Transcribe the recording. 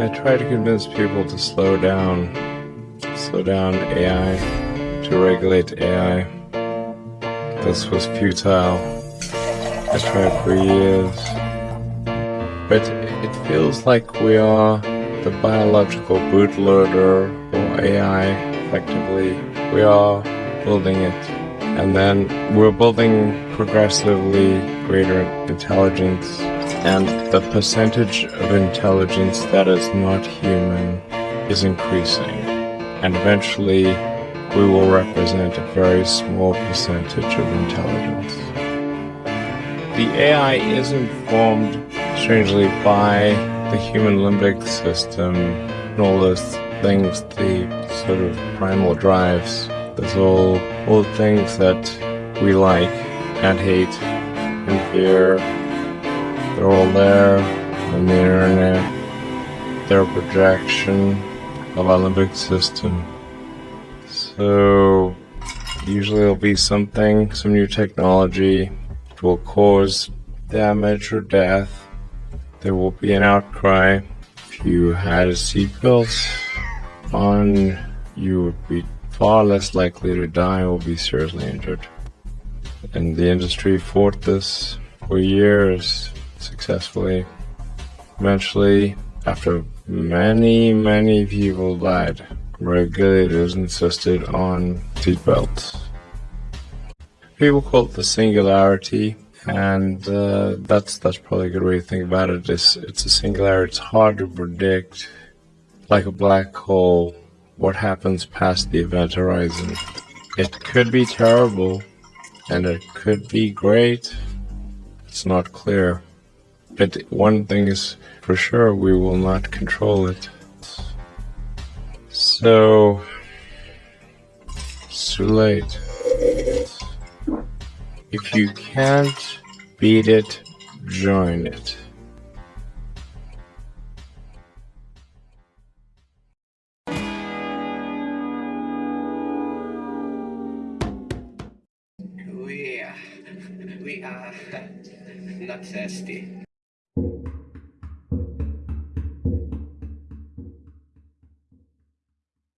I try to convince people to slow down, slow down AI, to regulate AI. This was futile. I tried for years. But it feels like we are the biological bootloader for AI, effectively. We are building it. And then we're building progressively greater intelligence and the percentage of intelligence that is not human is increasing. And eventually, we will represent a very small percentage of intelligence. The AI is informed, strangely, by the human limbic system and all those things, the sort of primal drives. There's all, all things that we like and hate and fear they're all there on the internet. They're a projection of our limbic system. So usually it'll be something, some new technology that will cause damage or death. There will be an outcry. If you had a seatbelt on, you would be far less likely to die or be seriously injured. And the industry fought this for years successfully. Eventually, after many, many people died, regulators insisted on seatbelts. People call it the singularity, and uh, that's that's probably a good way to think about it. It's, it's a singularity. It's hard to predict, like a black hole, what happens past the event horizon. It could be terrible, and it could be great. It's not clear. But one thing is for sure, we will not control it. So, it's too late. If you can't beat it, join it. We, uh, we are not thirsty.